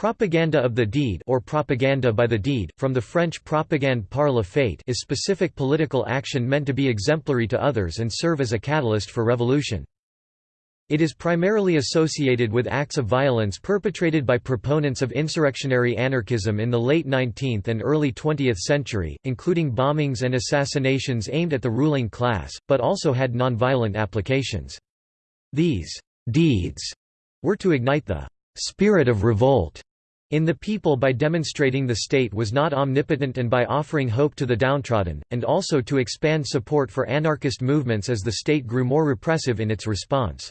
Propaganda of the deed or propaganda by the deed, from the French propagande par la fait is specific political action meant to be exemplary to others and serve as a catalyst for revolution. It is primarily associated with acts of violence perpetrated by proponents of insurrectionary anarchism in the late 19th and early 20th century, including bombings and assassinations aimed at the ruling class, but also had nonviolent applications. These deeds were to ignite the spirit of revolt in the people by demonstrating the state was not omnipotent and by offering hope to the downtrodden, and also to expand support for anarchist movements as the state grew more repressive in its response.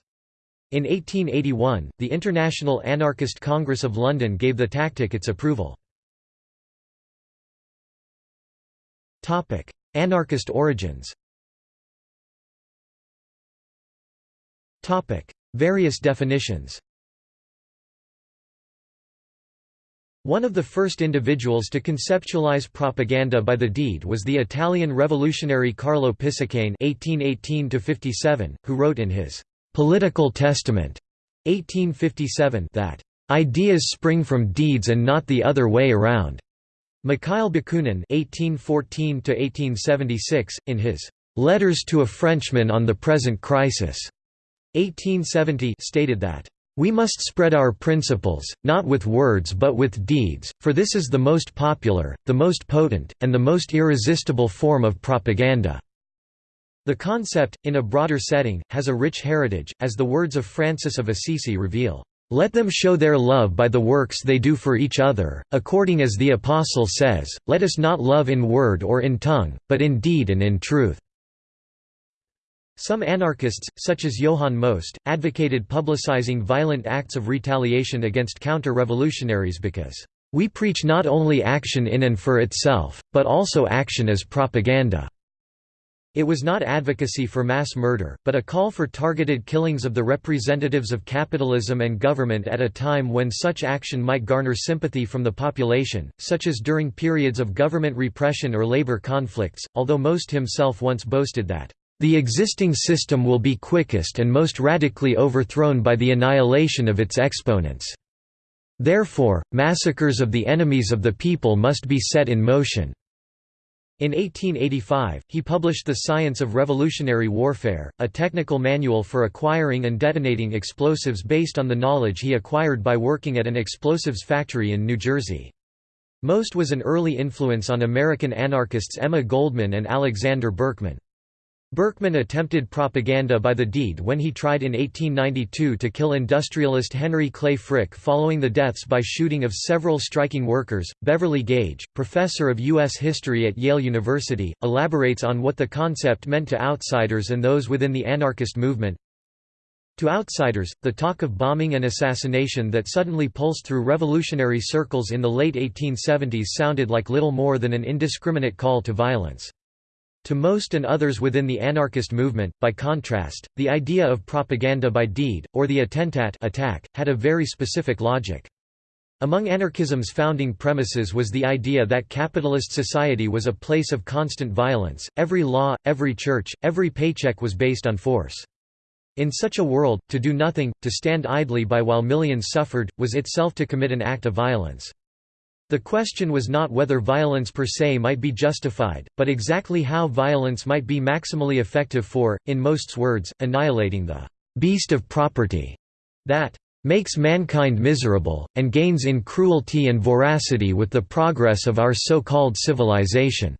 In 1881, the International Anarchist Congress of London gave the tactic its approval. Anarchist origins Various definitions One of the first individuals to conceptualize propaganda by the deed was the Italian revolutionary Carlo Pisacane (1818–57), who wrote in his "Political Testament" (1857) that ideas spring from deeds and not the other way around. Mikhail Bakunin (1814–1876), in his "Letters to a Frenchman on the Present Crisis" (1870), stated that we must spread our principles, not with words but with deeds, for this is the most popular, the most potent, and the most irresistible form of propaganda." The concept, in a broader setting, has a rich heritage, as the words of Francis of Assisi reveal, "...let them show their love by the works they do for each other, according as the Apostle says, let us not love in word or in tongue, but in deed and in truth." Some anarchists, such as Johann Most, advocated publicizing violent acts of retaliation against counter-revolutionaries because, "...we preach not only action in and for itself, but also action as propaganda." It was not advocacy for mass murder, but a call for targeted killings of the representatives of capitalism and government at a time when such action might garner sympathy from the population, such as during periods of government repression or labor conflicts, although Most himself once boasted that the existing system will be quickest and most radically overthrown by the annihilation of its exponents. Therefore, massacres of the enemies of the people must be set in motion." In 1885, he published The Science of Revolutionary Warfare, a technical manual for acquiring and detonating explosives based on the knowledge he acquired by working at an explosives factory in New Jersey. Most was an early influence on American anarchists Emma Goldman and Alexander Berkman. Berkman attempted propaganda by the deed when he tried in 1892 to kill industrialist Henry Clay Frick following the deaths by shooting of several striking workers. Beverly Gage, professor of U.S. history at Yale University, elaborates on what the concept meant to outsiders and those within the anarchist movement. To outsiders, the talk of bombing and assassination that suddenly pulsed through revolutionary circles in the late 1870s sounded like little more than an indiscriminate call to violence. To most and others within the anarchist movement, by contrast, the idea of propaganda by deed, or the attentat attack, had a very specific logic. Among anarchism's founding premises was the idea that capitalist society was a place of constant violence, every law, every church, every paycheck was based on force. In such a world, to do nothing, to stand idly by while millions suffered, was itself to commit an act of violence. The question was not whether violence per se might be justified, but exactly how violence might be maximally effective for, in Most's words, annihilating the «beast of property» that «makes mankind miserable, and gains in cruelty and voracity with the progress of our so-called civilization».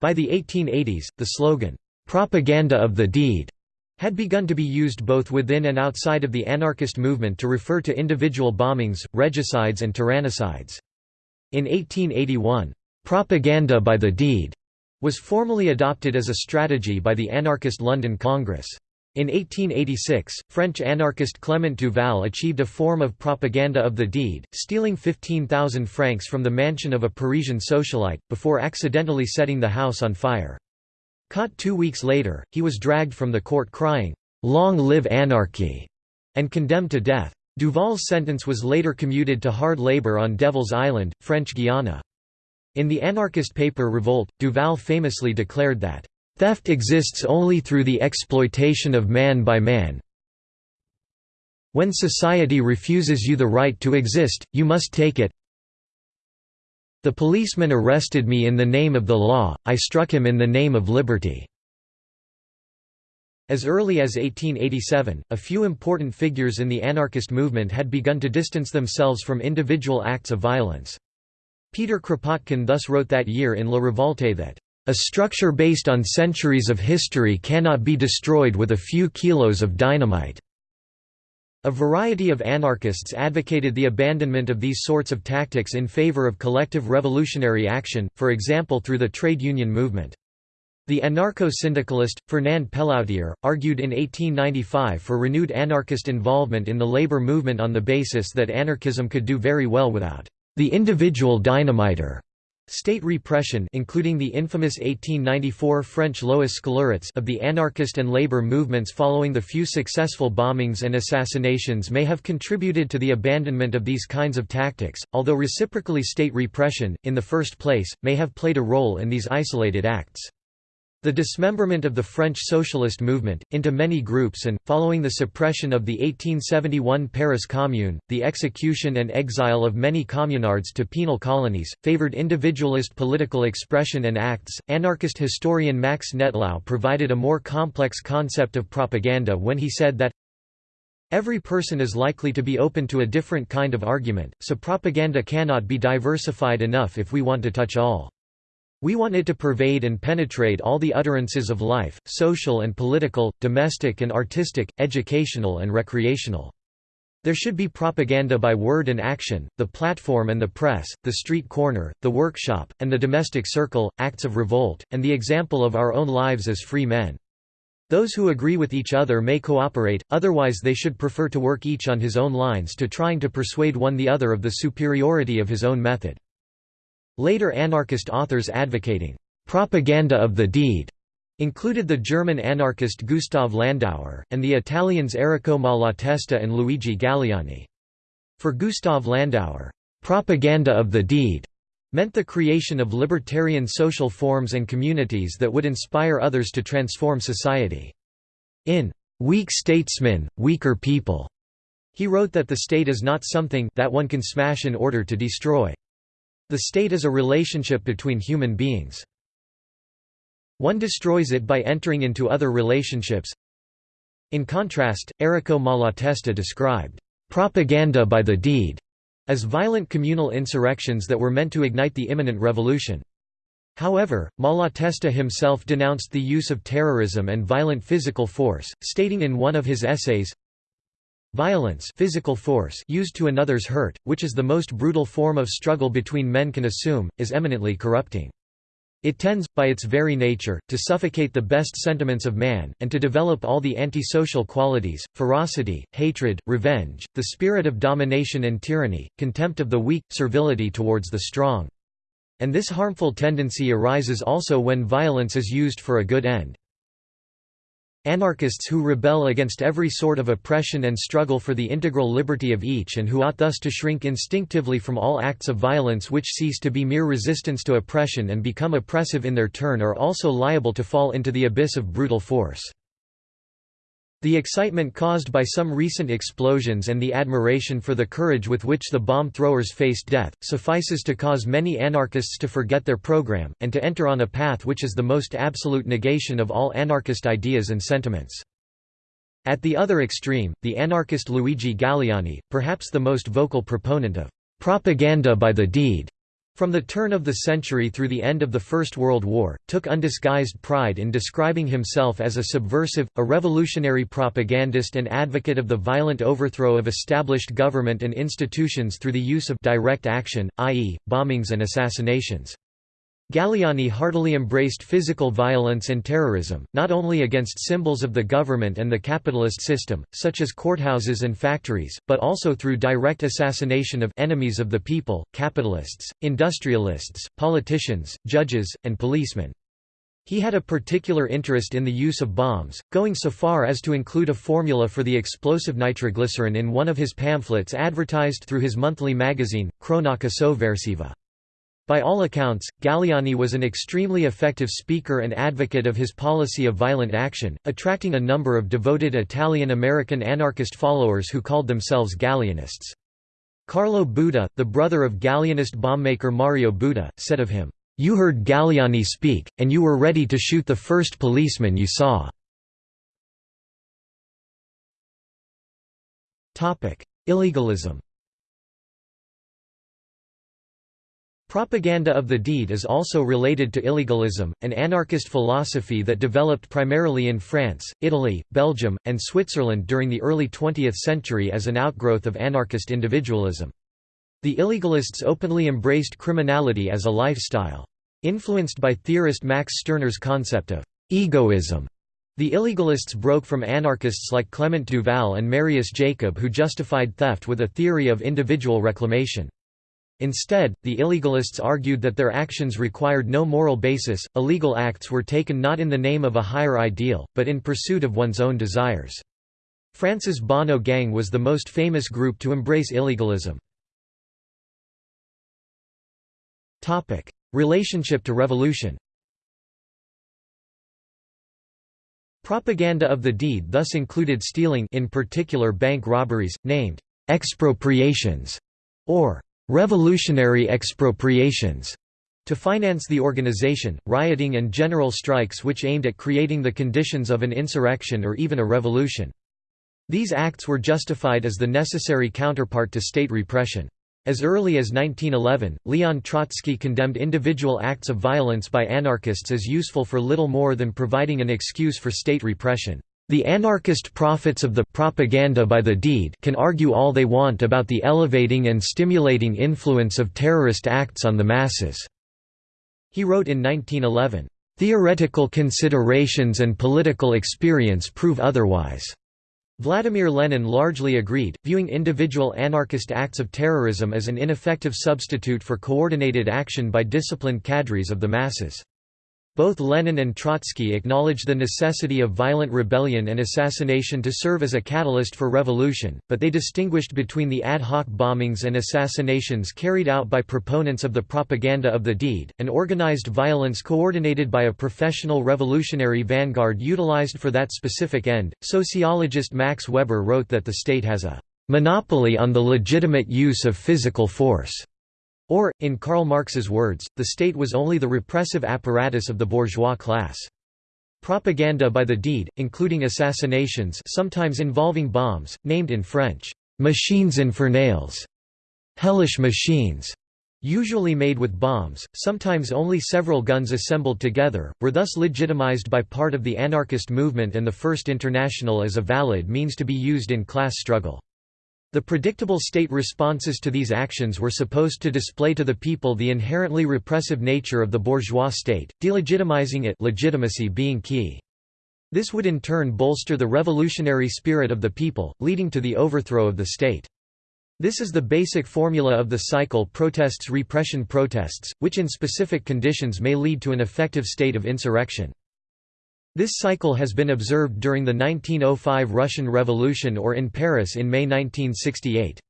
By the 1880s, the slogan, «propaganda of the deed» had begun to be used both within and outside of the anarchist movement to refer to individual bombings, regicides and tyrannicides. In 1881, "'propaganda by the deed' was formally adopted as a strategy by the anarchist London Congress. In 1886, French anarchist Clement Duval achieved a form of propaganda of the deed, stealing 15,000 francs from the mansion of a Parisian socialite, before accidentally setting the house on fire. Caught two weeks later, he was dragged from the court crying, "'Long live anarchy!' and condemned to death. Duval's sentence was later commuted to hard labor on Devil's Island, French Guiana. In the anarchist paper Revolt, Duval famously declared that, "'Theft exists only through the exploitation of man by man When society refuses you the right to exist, you must take it. The policeman arrested me in the name of the law, I struck him in the name of liberty." As early as 1887, a few important figures in the anarchist movement had begun to distance themselves from individual acts of violence. Peter Kropotkin thus wrote that year in La Revolte that, "...a structure based on centuries of history cannot be destroyed with a few kilos of dynamite." A variety of anarchists advocated the abandonment of these sorts of tactics in favor of collective revolutionary action, for example through the trade union movement. The anarcho-syndicalist, Fernand Pelloutier, argued in 1895 for renewed anarchist involvement in the labor movement on the basis that anarchism could do very well without the individual dynamiter. State repression including the infamous 1894 French Lois Scélérates of the anarchist and labor movements following the few successful bombings and assassinations may have contributed to the abandonment of these kinds of tactics, although reciprocally state repression, in the first place, may have played a role in these isolated acts. The dismemberment of the French socialist movement, into many groups and, following the suppression of the 1871 Paris Commune, the execution and exile of many communards to penal colonies, favored individualist political expression and acts. Anarchist historian Max Nettlau provided a more complex concept of propaganda when he said that Every person is likely to be open to a different kind of argument, so propaganda cannot be diversified enough if we want to touch all. We want it to pervade and penetrate all the utterances of life, social and political, domestic and artistic, educational and recreational. There should be propaganda by word and action, the platform and the press, the street corner, the workshop, and the domestic circle, acts of revolt, and the example of our own lives as free men. Those who agree with each other may cooperate, otherwise they should prefer to work each on his own lines to trying to persuade one the other of the superiority of his own method. Later anarchist authors advocating «propaganda of the deed» included the German anarchist Gustav Landauer, and the Italians Errico Malatesta and Luigi Galleani. For Gustav Landauer, «propaganda of the deed» meant the creation of libertarian social forms and communities that would inspire others to transform society. In «Weak Statesmen, Weaker People», he wrote that the state is not something that one can smash in order to destroy. The state is a relationship between human beings. One destroys it by entering into other relationships. In contrast, Errico Malatesta described, "...propaganda by the deed", as violent communal insurrections that were meant to ignite the imminent revolution. However, Malatesta himself denounced the use of terrorism and violent physical force, stating in one of his essays, Violence physical force used to another's hurt, which is the most brutal form of struggle between men can assume, is eminently corrupting. It tends, by its very nature, to suffocate the best sentiments of man, and to develop all the antisocial qualities, ferocity, hatred, revenge, the spirit of domination and tyranny, contempt of the weak, servility towards the strong. And this harmful tendency arises also when violence is used for a good end. Anarchists who rebel against every sort of oppression and struggle for the integral liberty of each and who ought thus to shrink instinctively from all acts of violence which cease to be mere resistance to oppression and become oppressive in their turn are also liable to fall into the abyss of brutal force. The excitement caused by some recent explosions and the admiration for the courage with which the bomb throwers faced death, suffices to cause many anarchists to forget their program, and to enter on a path which is the most absolute negation of all anarchist ideas and sentiments. At the other extreme, the anarchist Luigi Galleani, perhaps the most vocal proponent of propaganda by the deed, from the turn of the century through the end of the First World War, took undisguised pride in describing himself as a subversive, a revolutionary propagandist and advocate of the violent overthrow of established government and institutions through the use of direct action, i.e., bombings and assassinations. Galleani heartily embraced physical violence and terrorism, not only against symbols of the government and the capitalist system, such as courthouses and factories, but also through direct assassination of enemies of the people, capitalists, industrialists, politicians, judges, and policemen. He had a particular interest in the use of bombs, going so far as to include a formula for the explosive nitroglycerin in one of his pamphlets advertised through his monthly magazine, Cronaca Sovversiva. By all accounts, Galleani was an extremely effective speaker and advocate of his policy of violent action, attracting a number of devoted Italian-American anarchist followers who called themselves Galleanists. Carlo Buda, the brother of Galleanist bombmaker Mario Buda, said of him, "'You heard Galleani speak, and you were ready to shoot the first policeman you saw." Illegalism Propaganda of the deed is also related to illegalism, an anarchist philosophy that developed primarily in France, Italy, Belgium, and Switzerland during the early 20th century as an outgrowth of anarchist individualism. The illegalists openly embraced criminality as a lifestyle. Influenced by theorist Max Stirner's concept of egoism, the illegalists broke from anarchists like Clement Duval and Marius Jacob who justified theft with a theory of individual reclamation. Instead, the illegalists argued that their actions required no moral basis, illegal acts were taken not in the name of a higher ideal, but in pursuit of one's own desires. France's Bonnot Gang was the most famous group to embrace illegalism. Relationship to revolution Propaganda of the deed thus included stealing in particular bank robberies, named «expropriations» or revolutionary expropriations to finance the organization, rioting and general strikes which aimed at creating the conditions of an insurrection or even a revolution. These acts were justified as the necessary counterpart to state repression. As early as 1911, Leon Trotsky condemned individual acts of violence by anarchists as useful for little more than providing an excuse for state repression. The anarchist prophets of the propaganda by the deed can argue all they want about the elevating and stimulating influence of terrorist acts on the masses." He wrote in 1911, "...theoretical considerations and political experience prove otherwise." Vladimir Lenin largely agreed, viewing individual anarchist acts of terrorism as an ineffective substitute for coordinated action by disciplined cadres of the masses. Both Lenin and Trotsky acknowledged the necessity of violent rebellion and assassination to serve as a catalyst for revolution, but they distinguished between the ad hoc bombings and assassinations carried out by proponents of the propaganda of the deed, and organized violence coordinated by a professional revolutionary vanguard utilized for that specific end. Sociologist Max Weber wrote that the state has a monopoly on the legitimate use of physical force. Or, in Karl Marx's words, the state was only the repressive apparatus of the bourgeois class. Propaganda by the deed, including assassinations sometimes involving bombs, named in French, «machines infernales» hellish machines, usually made with bombs, sometimes only several guns assembled together, were thus legitimized by part of the anarchist movement and the First International as a valid means to be used in class struggle. The predictable state responses to these actions were supposed to display to the people the inherently repressive nature of the bourgeois state, delegitimizing it legitimacy being key. This would in turn bolster the revolutionary spirit of the people, leading to the overthrow of the state. This is the basic formula of the cycle protests repression protests, which in specific conditions may lead to an effective state of insurrection. This cycle has been observed during the 1905 Russian Revolution or in Paris in May 1968.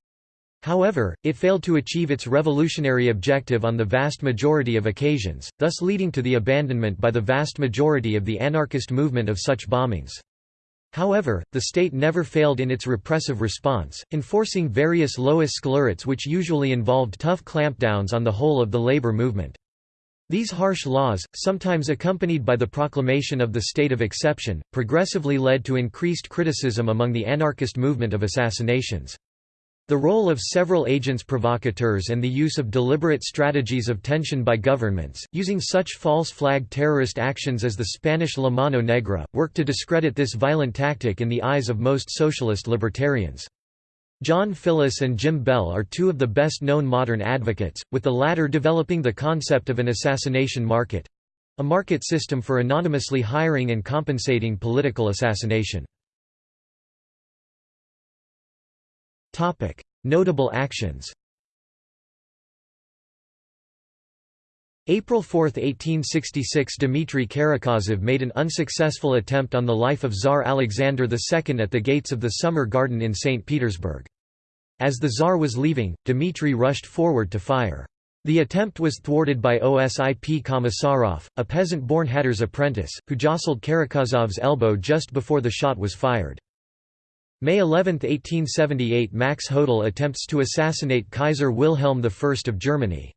However, it failed to achieve its revolutionary objective on the vast majority of occasions, thus leading to the abandonment by the vast majority of the anarchist movement of such bombings. However, the state never failed in its repressive response, enforcing various lois scélérates which usually involved tough clampdowns on the whole of the labor movement. These harsh laws, sometimes accompanied by the proclamation of the state of exception, progressively led to increased criticism among the anarchist movement of assassinations. The role of several agents provocateurs and the use of deliberate strategies of tension by governments, using such false flag terrorist actions as the Spanish La Mano Negra, worked to discredit this violent tactic in the eyes of most socialist libertarians. John Filiss and Jim Bell are two of the best-known modern advocates, with the latter developing the concept of an assassination market—a market system for anonymously hiring and compensating political assassination. Notable actions April 4, 1866 Dmitry Karakozov made an unsuccessful attempt on the life of Tsar Alexander II at the gates of the Summer Garden in St. Petersburg. As the Tsar was leaving, Dmitry rushed forward to fire. The attempt was thwarted by Osip Komisarov, a peasant-born hatter's apprentice, who jostled Karakozov's elbow just before the shot was fired. May 11, 1878 Max Hodel attempts to assassinate Kaiser Wilhelm I of Germany.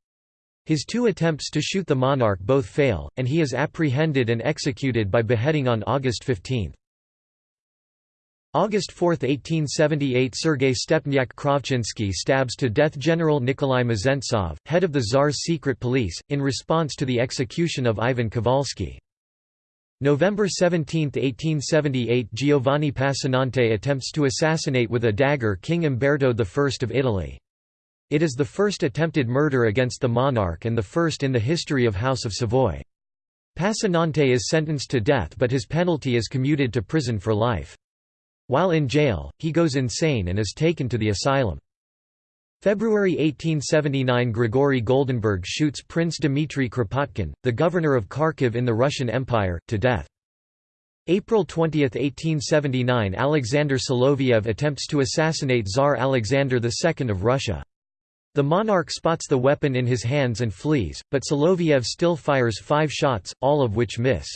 His two attempts to shoot the monarch both fail, and he is apprehended and executed by beheading on August 15. August 4, 1878 Sergei Stepnyak Kravchinsky stabs to death General Nikolai Mezentsov, head of the Tsar's secret police, in response to the execution of Ivan Kovalsky. November 17, 1878 Giovanni Passanante attempts to assassinate with a dagger King Umberto I of Italy. It is the first attempted murder against the monarch and the first in the history of House of Savoy. Passanante is sentenced to death but his penalty is commuted to prison for life. While in jail, he goes insane and is taken to the asylum. February 1879 Grigory Goldenberg shoots Prince Dmitry Kropotkin, the governor of Kharkiv in the Russian Empire, to death. April 20, 1879 Alexander Soloviev attempts to assassinate Tsar Alexander II of Russia. The monarch spots the weapon in his hands and flees, but Soloviev still fires five shots, all of which miss.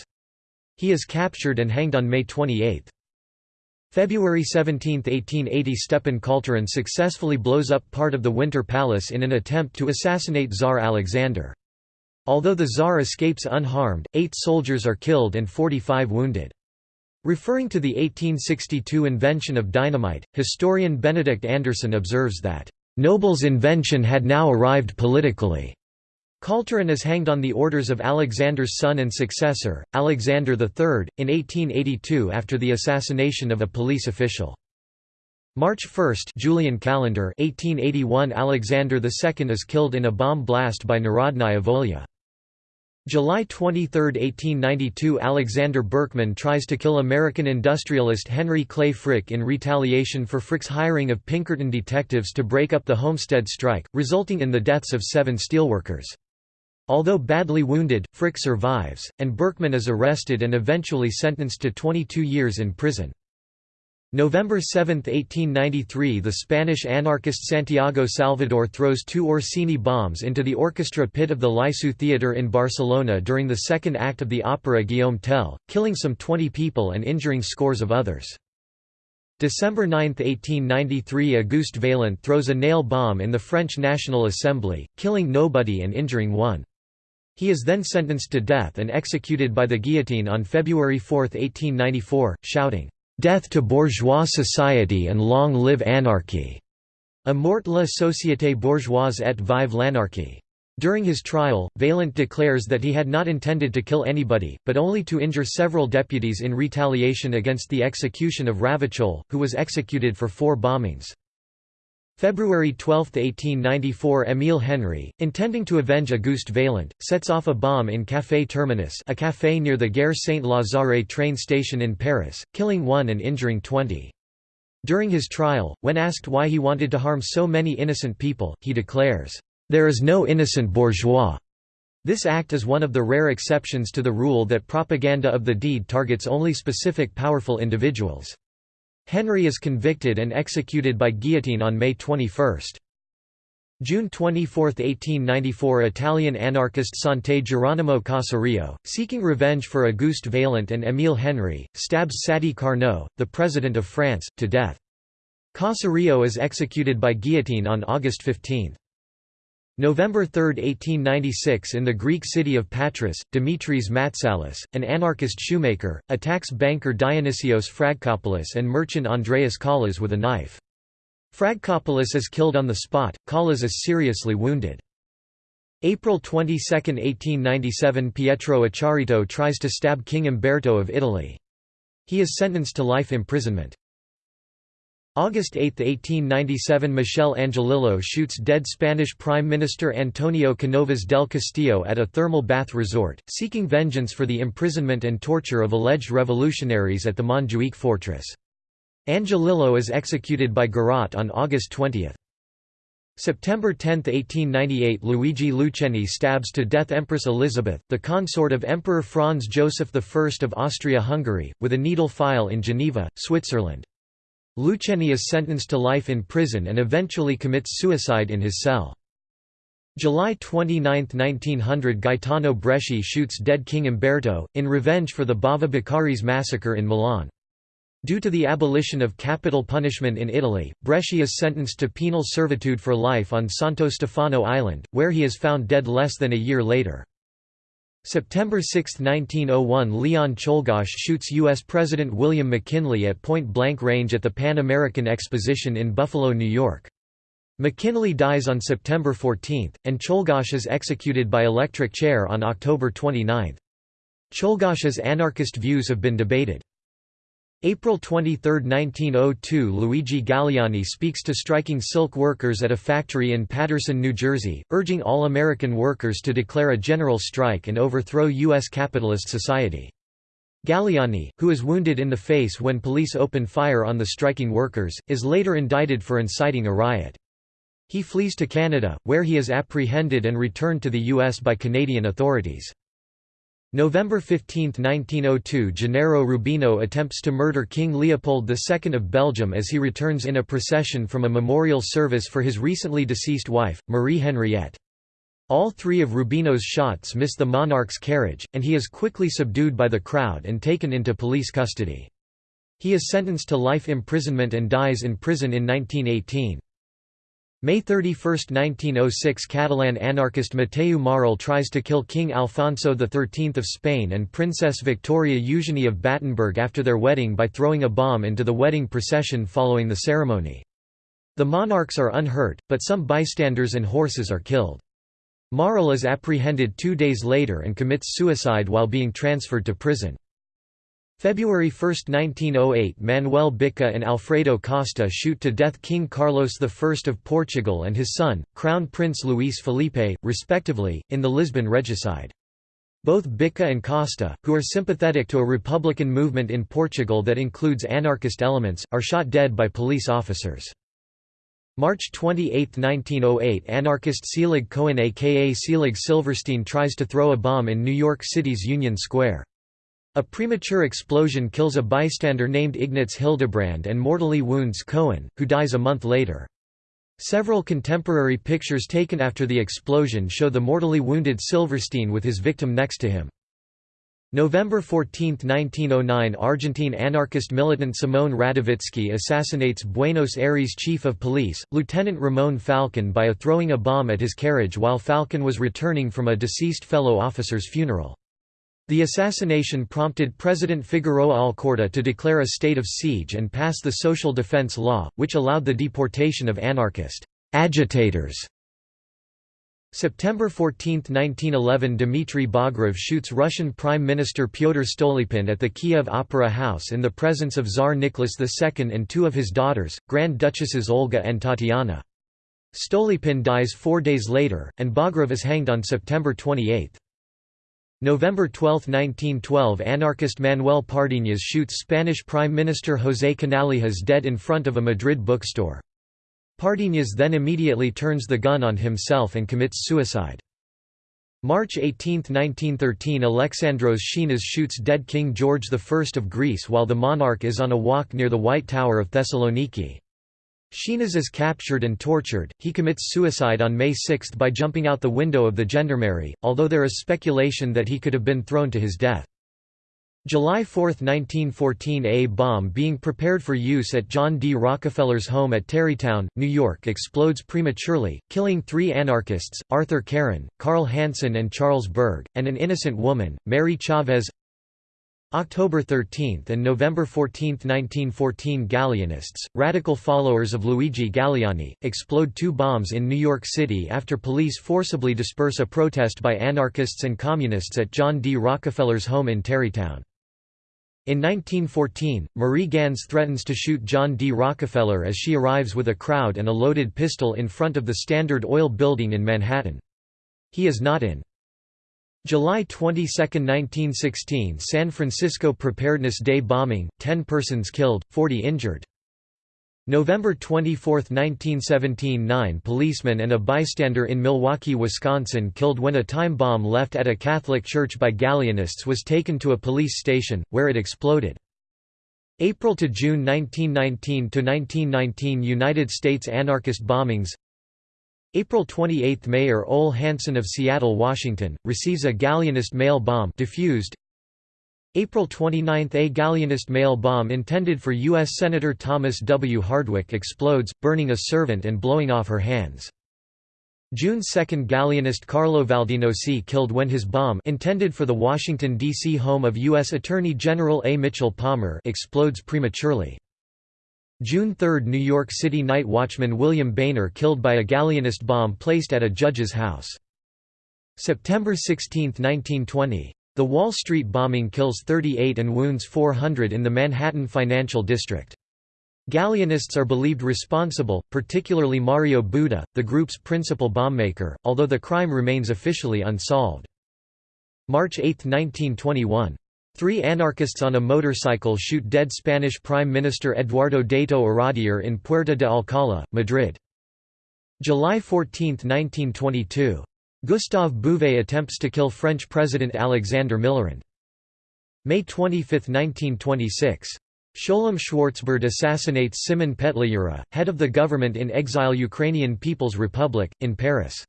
He is captured and hanged on May 28. February 17, 1880 Stepan Khalturin successfully blows up part of the Winter Palace in an attempt to assassinate Tsar Alexander. Although the Tsar escapes unharmed, eight soldiers are killed and 45 wounded. Referring to the 1862 invention of dynamite, historian Benedict Anderson observes that, "...Nobel's invention had now arrived politically." Khalturin is hanged on the orders of Alexander's son and successor, Alexander III, in 1882 after the assassination of a police official. March 1 Julian calendar 1881 Alexander II is killed in a bomb blast by Narodnaya Volya. July 23, 1892 Alexander Berkman tries to kill American industrialist Henry Clay Frick in retaliation for Frick's hiring of Pinkerton detectives to break up the Homestead strike, resulting in the deaths of seven steelworkers. Although badly wounded, Frick survives, and Berkman is arrested and eventually sentenced to 22 years in prison. November 7, 1893 The Spanish anarchist Santiago Salvador throws two Orsini bombs into the orchestra pit of the Liceu Theatre in Barcelona during the second act of the opera Guillaume Tell, killing some 20 people and injuring scores of others. December 9, 1893 Auguste Vaillant throws a nail bomb in the French National Assembly, killing nobody and injuring one. He is then sentenced to death and executed by the guillotine on February 4, 1894, shouting, "'Death to bourgeois society and long live anarchy!' A mort la société bourgeoise et vive l'anarchie. During his trial, Vaillant declares that he had not intended to kill anybody, but only to injure several deputies in retaliation against the execution of Ravachol, who was executed for four bombings. February 12, 1894 Émile Henry, intending to avenge Auguste Vaillant, sets off a bomb in Café Terminus a café near the Gare Saint-Lazare train station in Paris, killing one and injuring 20. During his trial, when asked why he wanted to harm so many innocent people, he declares, "...there is no innocent bourgeois." This act is one of the rare exceptions to the rule that propaganda of the deed targets only specific powerful individuals. Henry is convicted and executed by guillotine on May 21. June 24, 1894 Italian anarchist Sante Geronimo Caserio, seeking revenge for Auguste Vaillant and Émile Henry, stabs Sadi Carnot, the President of France, to death. Caserio is executed by guillotine on August 15. November 3, 1896 in the Greek city of Patras, Dimitris Matsalis, an anarchist shoemaker, attacks banker Dionysios Fragkopoulos and merchant Andreas Kallas with a knife. Fragkopoulos is killed on the spot, Kallas is seriously wounded. April 22, 1897 Pietro Acciarito tries to stab King Umberto of Italy. He is sentenced to life imprisonment. August 8, 1897 Michel Angiolillo shoots dead Spanish Prime Minister Antonio Canovas del Castillo at a thermal bath resort, seeking vengeance for the imprisonment and torture of alleged revolutionaries at the Montjuic fortress. Angiolillo is executed by Garrote on August 20. September 10, 1898 Luigi Lucheni stabs to death Empress Elizabeth, the consort of Emperor Franz Joseph I of Austria-Hungary, with a needle file in Geneva, Switzerland. Lucheni is sentenced to life in prison and eventually commits suicide in his cell. July 29, 1900 Gaetano Bresci shoots dead King Umberto, in revenge for the Bava Beccaris massacre in Milan. Due to the abolition of capital punishment in Italy, Bresci is sentenced to penal servitude for life on Santo Stefano Island, where he is found dead less than a year later. September 6, 1901 Leon Czolgosz shoots U.S. President William McKinley at point-blank range at the Pan American Exposition in Buffalo, New York. McKinley dies on September 14, and Czolgosz is executed by electric chair on October 29. Czolgosz's anarchist views have been debated. April 23, 1902 Luigi Galleani speaks to striking silk workers at a factory in Paterson, New Jersey, urging all American workers to declare a general strike and overthrow U.S. capitalist society. Galleani, who is wounded in the face when police open fire on the striking workers, is later indicted for inciting a riot. He flees to Canada, where he is apprehended and returned to the U.S. by Canadian authorities. November 15, 1902 Gennaro Rubino attempts to murder King Leopold II of Belgium as he returns in a procession from a memorial service for his recently deceased wife, Marie Henriette. All three of Rubino's shots miss the monarch's carriage, and he is quickly subdued by the crowd and taken into police custody. He is sentenced to life imprisonment and dies in prison in 1918. May 31, 1906 Catalan anarchist Mateu Morral tries to kill King Alfonso XIII of Spain and Princess Victoria Eugenie of Battenberg after their wedding by throwing a bomb into the wedding procession following the ceremony. The monarchs are unhurt, but some bystanders and horses are killed. Morral is apprehended two days later and commits suicide while being transferred to prison. February 1, 1908 Manuel Bica and Alfredo Costa shoot to death King Carlos I of Portugal and his son, Crown Prince Luís Felipe, respectively, in the Lisbon regicide. Both Bica and Costa, who are sympathetic to a republican movement in Portugal that includes anarchist elements, are shot dead by police officers. March 28, 1908 Anarchist Selig Cohen aka Selig Silverstein tries to throw a bomb in New York City's Union Square. A premature explosion kills a bystander named Ignaz Hildebrand and mortally wounds Cohen, who dies a month later. Several contemporary pictures taken after the explosion show the mortally wounded Silverstein with his victim next to him. November 14, 1909 Argentine anarchist militant Simone Radovitzky assassinates Buenos Aires chief of police, Lieutenant Ramon Falcon by a throwing a bomb at his carriage while Falcon was returning from a deceased fellow officer's funeral. The assassination prompted President Figueroa Alcorta to declare a state of siege and pass the Social Defense Law, which allowed the deportation of anarchist agitators. September 14, 1911 Dmitry Bogrov shoots Russian Prime Minister Pyotr Stolypin at the Kiev Opera House in the presence of Tsar Nicholas II and two of his daughters, Grand Duchesses Olga and Tatiana. Stolypin dies four days later, and Bogrov is hanged on September 28. November 12, 1912 Anarchist Manuel Pardiñas shoots Spanish Prime Minister José Canalejas dead in front of a Madrid bookstore. Pardiñas then immediately turns the gun on himself and commits suicide. March 18, 1913 Alexandros Schinas shoots dead King George I of Greece while the monarch is on a walk near the White Tower of Thessaloniki. Schinas is captured and tortured. He commits suicide on May 6 by jumping out the window of the gendarmerie, although there is speculation that he could have been thrown to his death. July 4, 1914 A bomb being prepared for use at John D. Rockefeller's home at Tarrytown, New York explodes prematurely, killing three anarchists, Arthur Caron, Carl Hansen and Charles Berg, and an innocent woman, Mary Chavez October 13 and November 14, 1914 Galleanists, radical followers of Luigi Galleani, explode two bombs in New York City after police forcibly disperse a protest by anarchists and communists at John D. Rockefeller's home in Tarrytown. In 1914, Marie Gans threatens to shoot John D. Rockefeller as she arrives with a crowd and a loaded pistol in front of the Standard Oil building in Manhattan. He is not in. July 22, 1916 San Francisco Preparedness Day bombing, 10 persons killed, 40 injured. November 24, 1917 Nine policemen and a bystander in Milwaukee, Wisconsin killed when a time bomb left at a Catholic church by Galleanists was taken to a police station, where it exploded. April to June 1919 to 1919 United States anarchist bombings April 28 – Mayor Ole Hanson of Seattle, Washington, receives a Galleanist mail bomb defused. April 29 – A Galleanist mail bomb intended for U.S. Senator Thomas W. Hardwick explodes, burning a servant and blowing off her hands. June 2 Galleanist Carlo Valdinoci killed when his bomb intended for the Washington, D.C. home of U.S. Attorney General A. Mitchell Palmer explodes prematurely. June 3 New York City night watchman William Boehner killed by a Galleanist bomb placed at a judge's house. September 16, 1920. The Wall Street bombing kills 38 and wounds 400 in the Manhattan Financial District. Galleanists are believed responsible, particularly Mario Buda, the group's principal bombmaker, although the crime remains officially unsolved. March 8, 1921. Three anarchists on a motorcycle shoot dead Spanish Prime Minister Eduardo Dato Iradier in Puerta de Alcalá, Madrid. July 14, 1922. Gustave Bouvet attempts to kill French President Alexander Millerand. May 25, 1926. Sholem Schwartzbard assassinates Simon Petliura, head of the government in exile Ukrainian People's Republic, in Paris.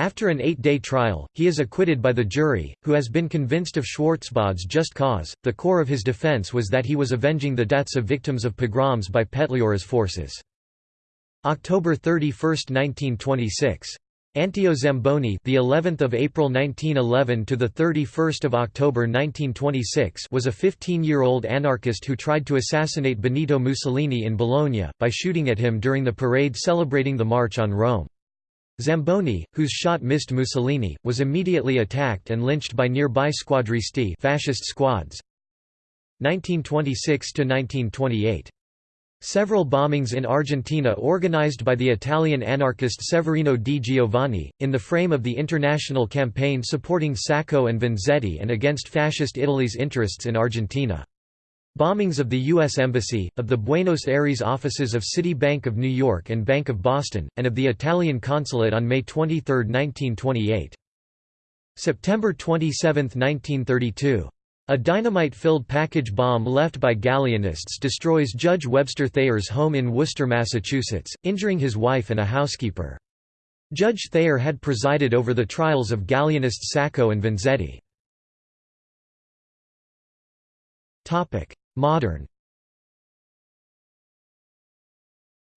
After an eight-day trial, he is acquitted by the jury, who has been convinced of Schwartzbard's just cause. The core of his defense was that he was avenging the deaths of victims of pogroms by Petliura's forces. October 31, 1926. Anteo Zamboni, the 11th of April 1911 to the 31st of October 1926, was a 15-year-old anarchist who tried to assassinate Benito Mussolini in Bologna by shooting at him during the parade celebrating the March on Rome. Zamboni, whose shot missed Mussolini, was immediately attacked and lynched by nearby squadristi fascist squads. 1926 to 1928 Several bombings in Argentina organized by the Italian anarchist Severino di Giovanni, in the frame of the international campaign supporting Sacco and Vanzetti and against Fascist Italy's interests in Argentina. Bombings of the U.S. Embassy, of the Buenos Aires offices of City Bank of New York and Bank of Boston, and of the Italian consulate on May 23, 1928. September 27, 1932. A dynamite-filled package bomb left by Galleanists destroys Judge Webster Thayer's home in Worcester, Massachusetts, injuring his wife and a housekeeper. Judge Thayer had presided over the trials of Galleanists Sacco and Vanzetti. Modern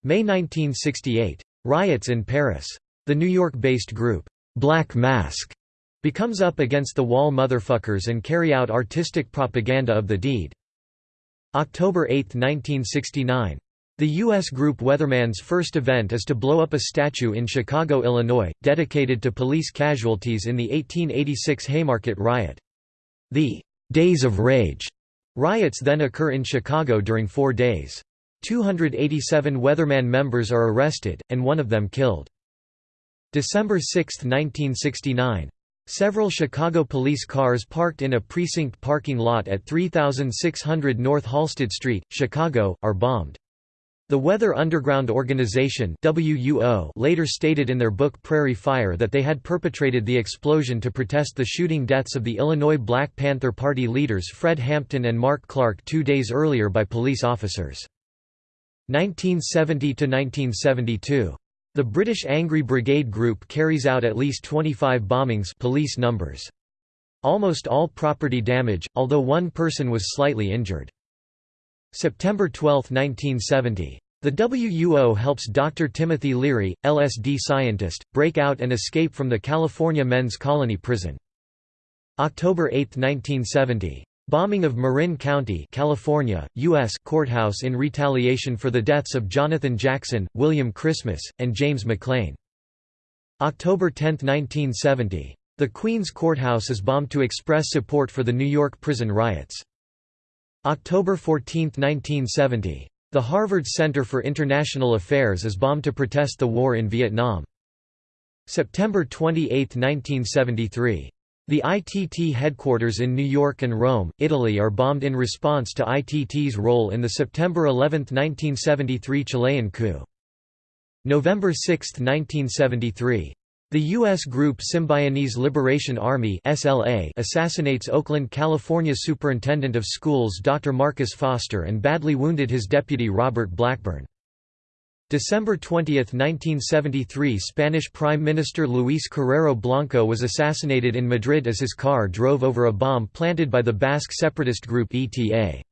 May 1968. Riots in Paris. The New York-based group, Black Mask, becomes up against the wall motherfuckers and carry out artistic propaganda of the deed. October 8, 1969. The U.S. group Weatherman's first event is to blow up a statue in Chicago, Illinois, dedicated to police casualties in the 1886 Haymarket riot. The Days of Rage riots then occur in Chicago during four days. 287 Weatherman members are arrested, and one of them killed. December 6, 1969. Several Chicago police cars parked in a precinct parking lot at 3600 North Halsted Street, Chicago, are bombed. The Weather Underground Organization WUO later stated in their book Prairie Fire that they had perpetrated the explosion to protest the shooting deaths of the Illinois Black Panther Party leaders Fred Hampton and Mark Clark two days earlier by police officers. 1970–1972 the British Angry Brigade Group carries out at least 25 bombings police numbers. Almost all property damage, although one person was slightly injured. September 12, 1970. The WUO helps Dr. Timothy Leary, LSD scientist, break out and escape from the California men's colony prison. October 8, 1970. Bombing of Marin County, California, U.S. courthouse in retaliation for the deaths of Jonathan Jackson, William Christmas, and James McLean. October 10, 1970. The Queens Courthouse is bombed to express support for the New York prison riots. October 14, 1970. The Harvard Center for International Affairs is bombed to protest the war in Vietnam. September 28, 1973. The ITT headquarters in New York and Rome, Italy are bombed in response to ITT's role in the September 11, 1973 Chilean coup. November 6, 1973. The U.S. group Symbionese Liberation Army SLA assassinates Oakland, California Superintendent of Schools Dr. Marcus Foster and badly wounded his deputy Robert Blackburn. December 20, 1973 Spanish Prime Minister Luis Carrero Blanco was assassinated in Madrid as his car drove over a bomb planted by the Basque separatist group ETA.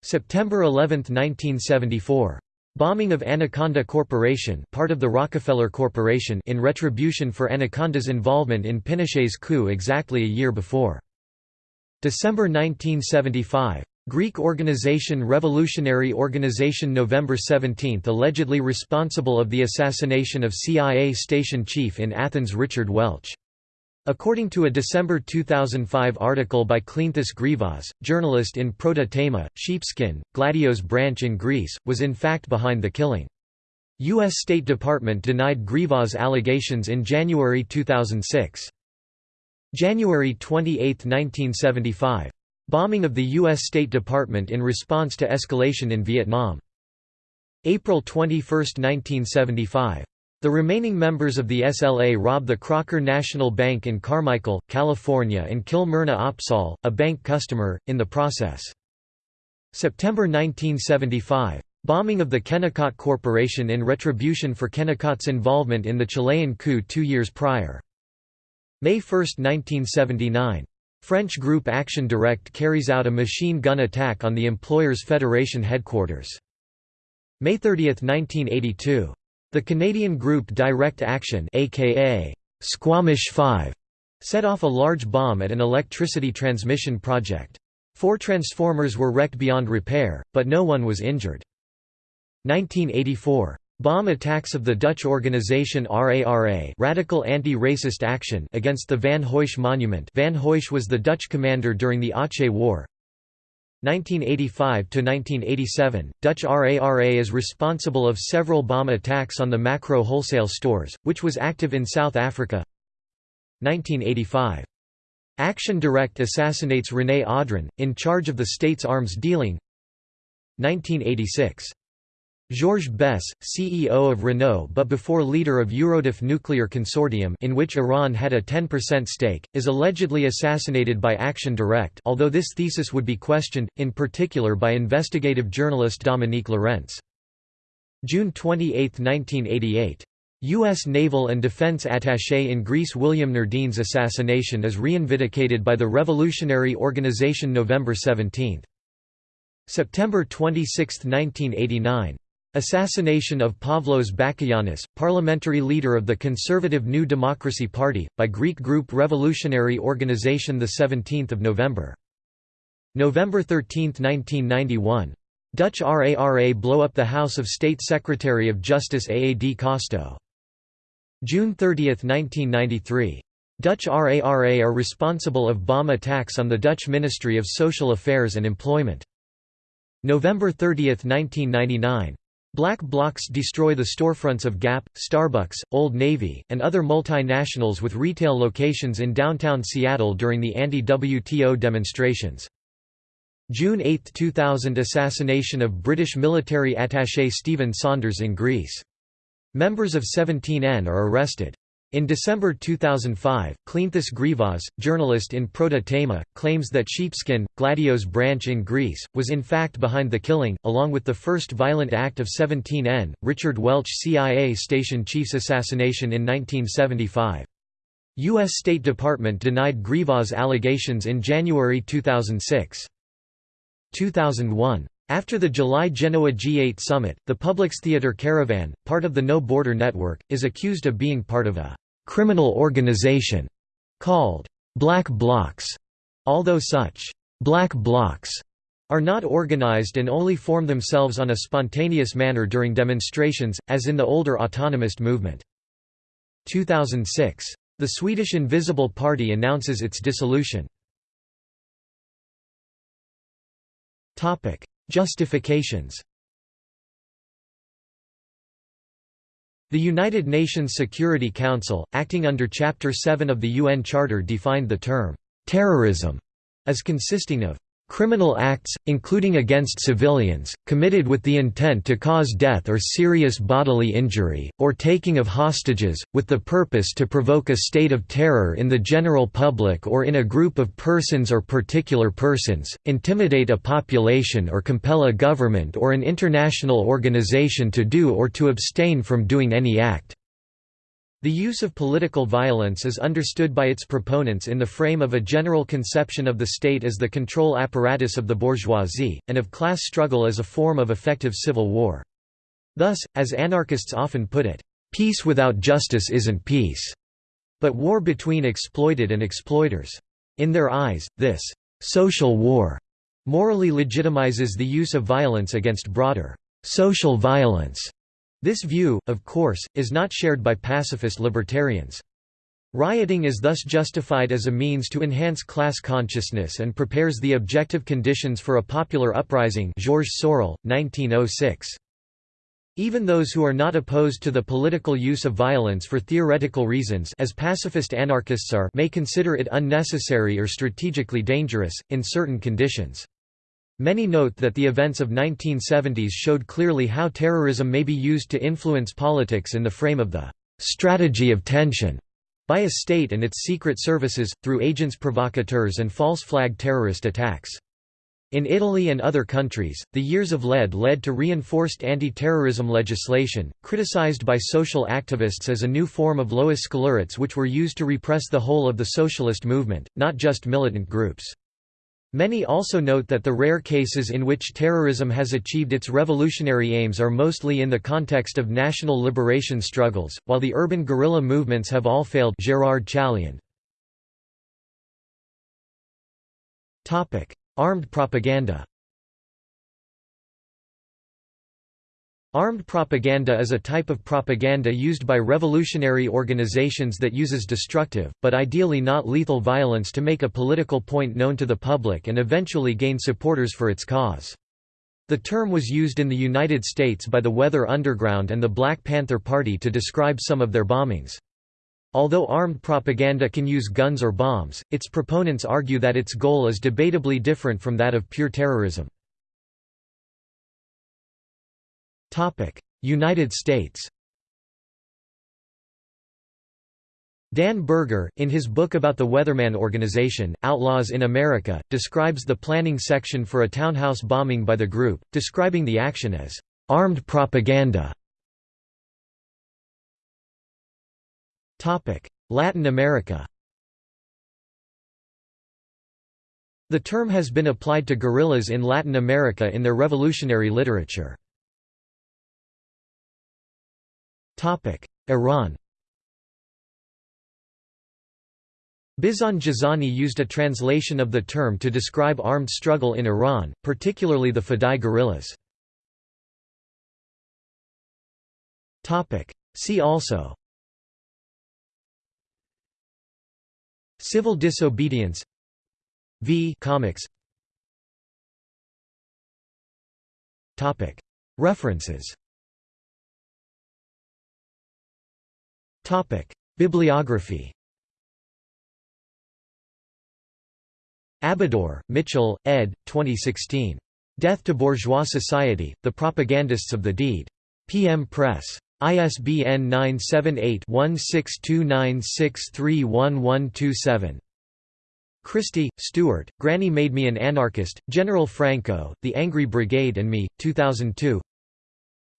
September 11, 1974. Bombing of Anaconda Corporation part of the Rockefeller Corporation in retribution for Anaconda's involvement in Pinochet's coup exactly a year before. December 1975. Greek organization Revolutionary Organization November 17 allegedly responsible of the assassination of CIA station chief in Athens Richard Welch. According to a December 2005 article by Cleanthis Grivas, journalist in Proto Tema, Sheepskin, Gladios branch in Greece, was in fact behind the killing. U.S. State Department denied Grivas' allegations in January 2006. January 28, 1975. Bombing of the U.S. State Department in response to escalation in Vietnam. April 21, 1975. The remaining members of the SLA rob the Crocker National Bank in Carmichael, California and kill Myrna Opsahl, a bank customer, in the process. September 1975. Bombing of the Kennecott Corporation in retribution for Kennecott's involvement in the Chilean coup two years prior. May 1, 1979. French group Action Directe carries out a machine gun attack on the Employers Federation headquarters. May 30, 1982. The Canadian group Direct Action aka Squamish 5 set off a large bomb at an electricity transmission project. Four transformers were wrecked beyond repair, but no one was injured. 1984. Bomb attacks of the Dutch organization RARA Radical Anti-Racist Action against the Van Heutsz Monument Van Heutsz was the Dutch commander during the Aceh War 1985–1987, Dutch RARA is responsible of several bomb attacks on the Makro wholesale stores, which was active in South Africa 1985. Action Directe assassinates René Audran, in charge of the state's arms dealing 1986. Georges Besse, CEO of Renault but before leader of Eurodif Nuclear Consortium in which Iran had a 10% stake, is allegedly assassinated by Action Directe although this thesis would be questioned, in particular by investigative journalist Dominique Lorentz. June 28, 1988. U.S. Naval and Defense Attaché in Greece William Nordeen's assassination is reinvindicated by the Revolutionary Organization November 17. September 26, 1989. Assassination of Pavlos Bakoyannis, parliamentary leader of the conservative New Democracy Party, by Greek group Revolutionary Organization 17 November. November 13, 1991. Dutch RARA blow up the house of State Secretary of Justice Aad Kosto. June 30, 1993. Dutch RARA are responsible of bomb attacks on the Dutch Ministry of Social Affairs and Employment. November 30, 1999. Black blocs destroy the storefronts of Gap, Starbucks, Old Navy, and other multinationals with retail locations in downtown Seattle during the anti-WTO demonstrations. June 8, 2000 Assassination of British military attaché Stephen Saunders in Greece. Members of 17N are arrested. In December 2005, Cleanthis Grivas, journalist in Proto Tema, claims that Sheepskin, Gladios branch in Greece, was in fact behind the killing, along with the first violent act of 17N, Richard Welch CIA station chief's assassination in 1975. U.S. State Department denied Grivas' allegations in January 2006. 2001. After the July Genoa G8 summit, the Publix Theatre Caravan, part of the No Border Network, is accused of being part of a criminal organization called black blocs, although such black blocs are not organized and only form themselves on a spontaneous manner during demonstrations, as in the older autonomist movement. 2006. The Swedish Invisible Party announces its dissolution. Justifications. The United Nations Security Council, acting under Chapter 7 of the UN Charter defined the term, "'terrorism' as consisting of Criminal acts, including against civilians, committed with the intent to cause death or serious bodily injury, or taking of hostages, with the purpose to provoke a state of terror in the general public or in a group of persons or particular persons, intimidate a population or compel a government or an international organization to do or to abstain from doing any act. The use of political violence is understood by its proponents in the frame of a general conception of the state as the control apparatus of the bourgeoisie, and of class struggle as a form of effective civil war. Thus, as anarchists often put it, "...peace without justice isn't peace", but war between exploited and exploiters. In their eyes, this "...social war", morally legitimizes the use of violence against broader "...social violence", this view, of course, is not shared by pacifist libertarians. Rioting is thus justified as a means to enhance class consciousness and prepares the objective conditions for a popular uprising Georges Sorel, 1906. Even those who are not opposed to the political use of violence for theoretical reasons as pacifist anarchists are may consider it unnecessary or strategically dangerous, in certain conditions. Many note that the events of 1970s showed clearly how terrorism may be used to influence politics in the frame of the «strategy of tension» by a state and its secret services, through agents provocateurs and false flag terrorist attacks. In Italy and other countries, the years of lead led to reinforced anti-terrorism legislation, criticized by social activists as a new form of lois scélérates which were used to repress the whole of the socialist movement, not just militant groups. Many also note that the rare cases in which terrorism has achieved its revolutionary aims are mostly in the context of national liberation struggles, while the urban guerrilla movements have all failed. Gérard Chaliand. Armed propaganda Armed propaganda is a type of propaganda used by revolutionary organizations that uses destructive, but ideally not lethal violence to make a political point known to the public and eventually gain supporters for its cause. The term was used in the United States by the Weather Underground and the Black Panther Party to describe some of their bombings. Although armed propaganda can use guns or bombs, its proponents argue that its goal is debatably different from that of pure terrorism. United States Dan Berger, in his book about the Weatherman Organization, Outlaws in America, describes the planning section for a townhouse bombing by the group, describing the action as armed propaganda. Latin America The term has been applied to guerrillas in Latin America in their revolutionary literature. Iran Bizhan Jazani used a translation of the term to describe armed struggle in Iran, particularly the Fadai guerrillas. See also Civil disobedience V. Comics References Bibliography Abidor, Mitchell, ed. 2016. Death to Bourgeois Society, The Propagandists of the Deed. PM Press. ISBN 978-1629631127. Christie, Stuart, Granny Made Me an Anarchist, General Franco, The Angry Brigade and Me, 2002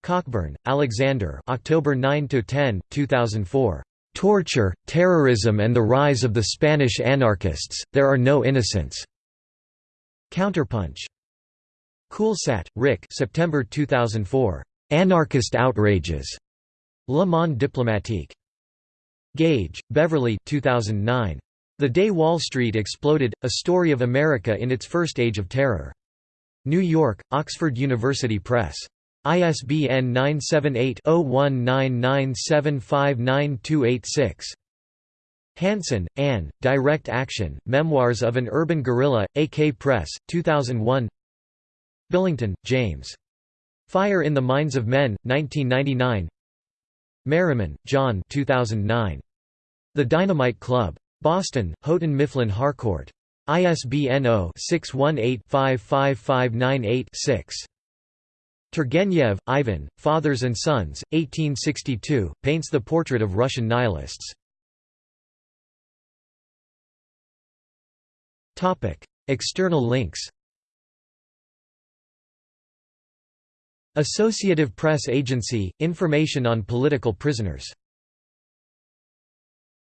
Cockburn, Alexander October 9–10, 2004. "'Torture, Terrorism and the Rise of the Spanish Anarchists, There Are No Innocents' Counterpunch. Coolsaet, Rick September 2004. "'Anarchist Outrages' Le Monde Diplomatique. Gage, Beverly 2009. The Day Wall Street Exploded, A Story of America in Its First Age of Terror. New York, Oxford University Press. ISBN 978-0199759286. Hansen, Anne, Direct Action, Memoirs of an Urban Guerrilla, AK Press, 2001 Billington, James. Fire in the Minds of Men, 1999 Merriman, John 2009. The Dynamite Club. Boston, Houghton Mifflin Harcourt. ISBN 0-618-55598-6. Turgenev, Ivan, Fathers and Sons, 1862, paints the portrait of Russian nihilists. External links Associative Press Agency – Information on political prisoners